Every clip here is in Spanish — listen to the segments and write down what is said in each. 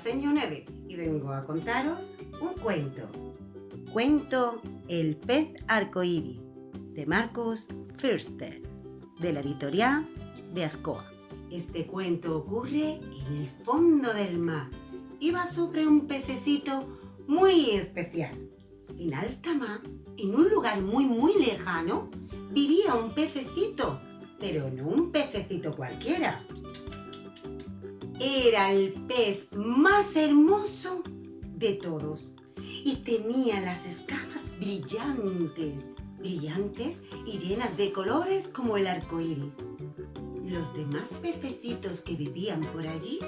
Señor Neve y vengo a contaros un cuento. Cuento El pez arcoíris de Marcos Fürster de la editorial de Ascoa. Este cuento ocurre en el fondo del mar y va sobre un pececito muy especial. En alta mar, en un lugar muy muy lejano, vivía un pececito, pero no un pececito cualquiera, era el pez más hermoso de todos y tenía las escamas brillantes, brillantes y llenas de colores como el arco iris. Los demás pececitos que vivían por allí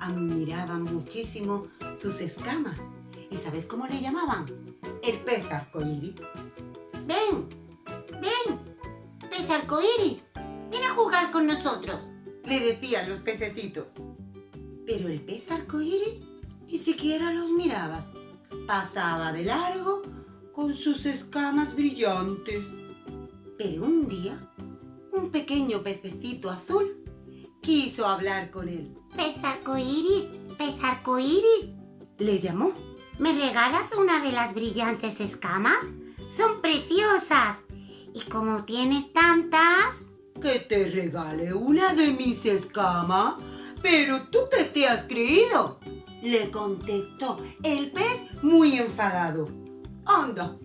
admiraban muchísimo sus escamas. ¿Y sabes cómo le llamaban? El pez arcoíris. ¡Ven! ¡Ven! ¡Pez arcoíris! ¡Ven a jugar con nosotros! Le decían los pececitos. Pero el pez arcoíris ni siquiera los miraba. Pasaba de largo con sus escamas brillantes. Pero un día, un pequeño pececito azul quiso hablar con él. ¡Pez arcoíris! ¡Pez arcoíris! Le llamó. ¿Me regalas una de las brillantes escamas? ¡Son preciosas! ¿Y como tienes tantas? ¿Que te regale una de mis escamas? ¿Pero tú qué te has creído? Le contestó el pez muy enfadado. Anda,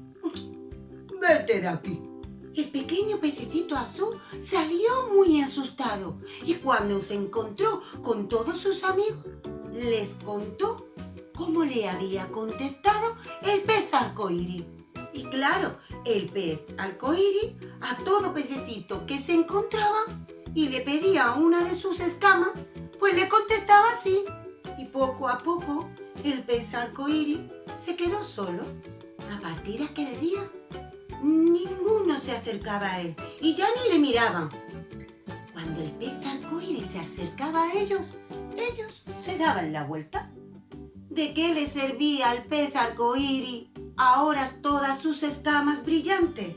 vete de aquí. El pequeño pececito azul salió muy asustado y cuando se encontró con todos sus amigos, les contó cómo le había contestado el pez arcoíris. Y claro, el pez arcoíris a todo pececito que se encontraba y le pedía una de sus escamas, pues le contestaba así. Y poco a poco el pez arcoíris se quedó solo. A partir de aquel día, ninguno se acercaba a él y ya ni le miraban. Cuando el pez arcoíris se acercaba a ellos, ellos se daban la vuelta. ¿De qué le servía al pez arcoíris ahora todas sus escamas brillantes?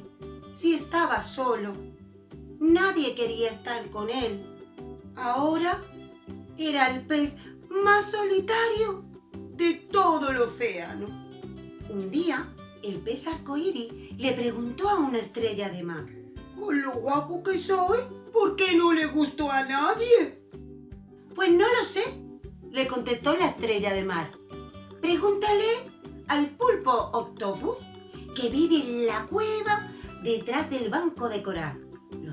Si estaba solo, nadie quería estar con él. Ahora era el pez más solitario de todo el océano. Un día, el pez arcoíris le preguntó a una estrella de mar, Con lo guapo que soy, ¿por qué no le gustó a nadie? Pues no lo sé, le contestó la estrella de mar. Pregúntale al pulpo octopus que vive en la cueva detrás del banco de coral.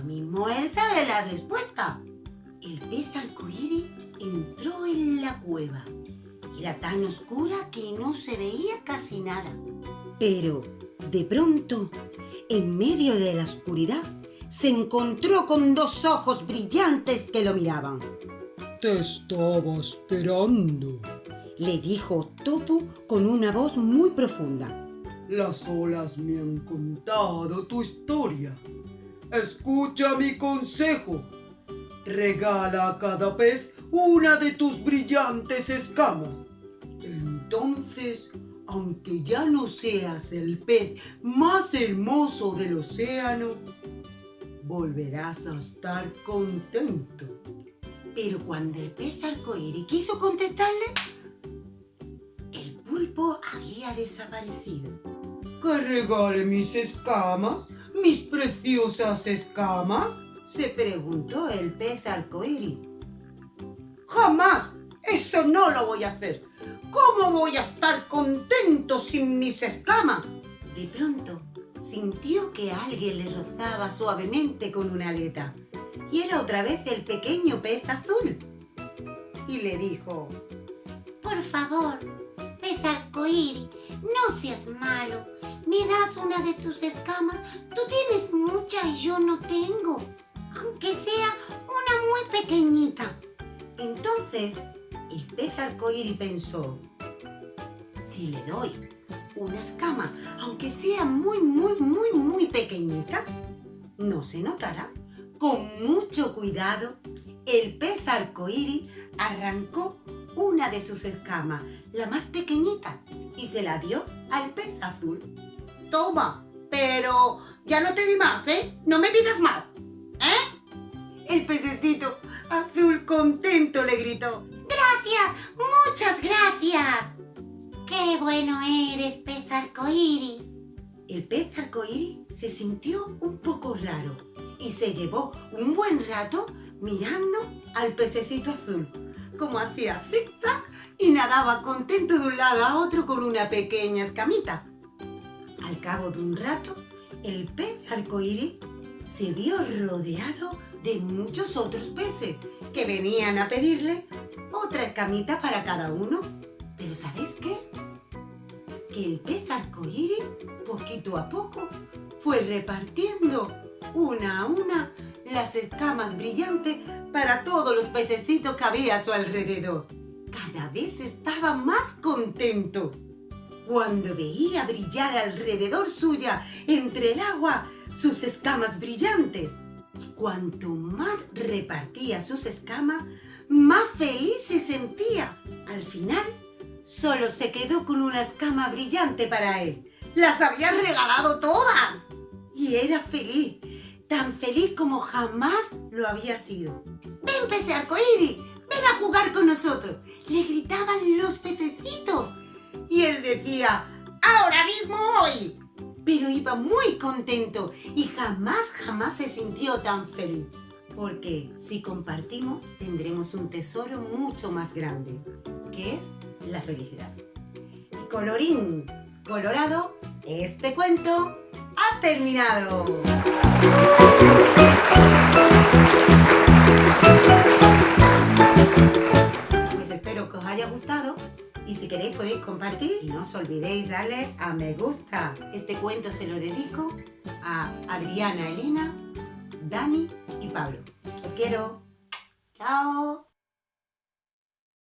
Mismo él sabe la respuesta. El pez arcoíris entró en la cueva. Era tan oscura que no se veía casi nada. Pero, de pronto, en medio de la oscuridad, se encontró con dos ojos brillantes que lo miraban. Te estaba esperando, le dijo Topo con una voz muy profunda. Las olas me han contado tu historia. Escucha mi consejo. Regala a cada pez una de tus brillantes escamas. Entonces, aunque ya no seas el pez más hermoso del océano, volverás a estar contento. Pero cuando el pez arcoíris quiso contestarle, el pulpo había desaparecido. ¿Que regale mis escamas? ¿Mis preciosas escamas? Se preguntó el pez arcoíris. ¡Jamás! ¡Eso no lo voy a hacer! ¿Cómo voy a estar contento sin mis escamas? De pronto, sintió que alguien le rozaba suavemente con una aleta. Y era otra vez el pequeño pez azul. Y le dijo, Por favor, pez arcoíris, no seas malo. ¿Me das una de tus escamas? Tú tienes mucha y yo no tengo. Aunque sea una muy pequeñita. Entonces, el pez arcoíris pensó, si le doy una escama, aunque sea muy, muy, muy, muy pequeñita, no se notará. Con mucho cuidado, el pez arcoíris arrancó una de sus escamas, la más pequeñita, y se la dio al pez azul. Toma, pero ya no te di más, ¿eh? No me pidas más, ¿eh? El pececito azul contento le gritó. ¡Gracias! muchas gracias. ¡Qué bueno eres, pez arcoíris! El pez arcoíris se sintió un poco raro y se llevó un buen rato mirando al pececito azul, como hacía zigzag y nadaba contento de un lado a otro con una pequeña escamita. Al cabo de un rato, el pez arcoíris se vio rodeado de muchos otros peces que venían a pedirle otra escamita para cada uno. Pero ¿sabéis qué? Que el pez arcoíris, poquito a poco, fue repartiendo una a una las escamas brillantes para todos los pececitos que había a su alrededor. Cada vez estaba más contento. Cuando veía brillar alrededor suya, entre el agua, sus escamas brillantes. Cuanto más repartía sus escamas, más feliz se sentía. Al final, solo se quedó con una escama brillante para él. ¡Las había regalado todas! Y era feliz, feliz como jamás lo había sido. ¡Ven, pez arcoíris! ¡Ven a jugar con nosotros! Le gritaban los pececitos. Y él decía, ¡ahora mismo voy! Pero iba muy contento y jamás, jamás se sintió tan feliz. Porque si compartimos, tendremos un tesoro mucho más grande, que es la felicidad. Y colorín colorado, este cuento ha terminado. Pues espero que os haya gustado y si queréis podéis compartir y no os olvidéis darle a me gusta. Este cuento se lo dedico a Adriana, Elena, Dani y Pablo. Os quiero. Chao.